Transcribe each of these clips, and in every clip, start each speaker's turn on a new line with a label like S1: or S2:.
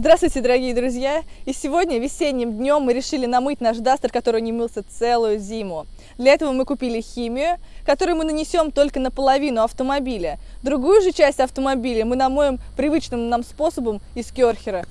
S1: Здравствуйте, дорогие друзья! И сегодня, весенним днем, мы решили намыть наш дастер, который не мылся целую зиму. Для этого мы купили химию, которую мы нанесем только на половину автомобиля. Другую же часть автомобиля мы намоем привычным нам способом из керхера.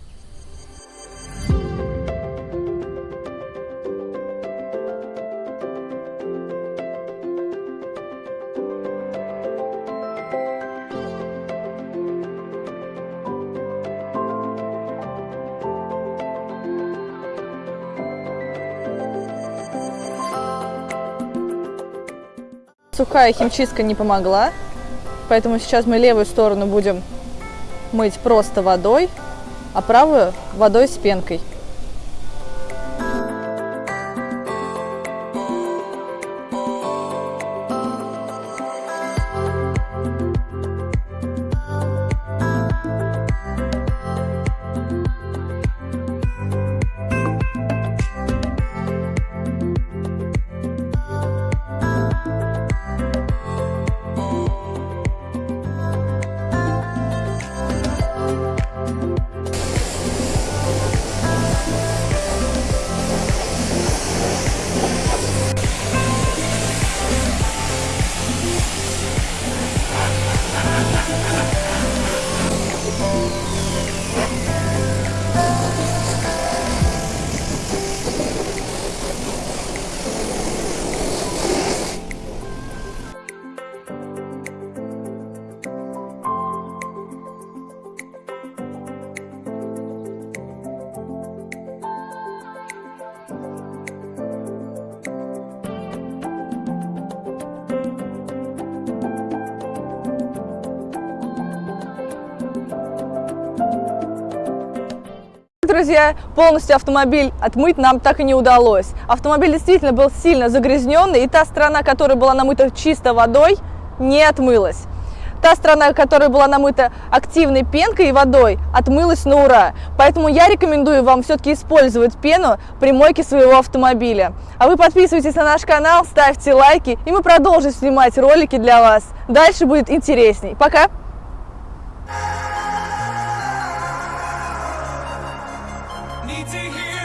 S1: Сухая химчистка не помогла, поэтому сейчас мы левую сторону будем мыть просто водой, а правую водой с пенкой. Друзья, полностью автомобиль отмыть нам так и не удалось. Автомобиль действительно был сильно загрязненный, и та сторона, которая была намыта чисто водой, не отмылась. Та сторона, которая была намыта активной пенкой и водой, отмылась на ура. Поэтому я рекомендую вам все-таки использовать пену при мойке своего автомобиля. А вы подписывайтесь на наш канал, ставьте лайки, и мы продолжим снимать ролики для вас. Дальше будет интересней. Пока!
S2: need to hear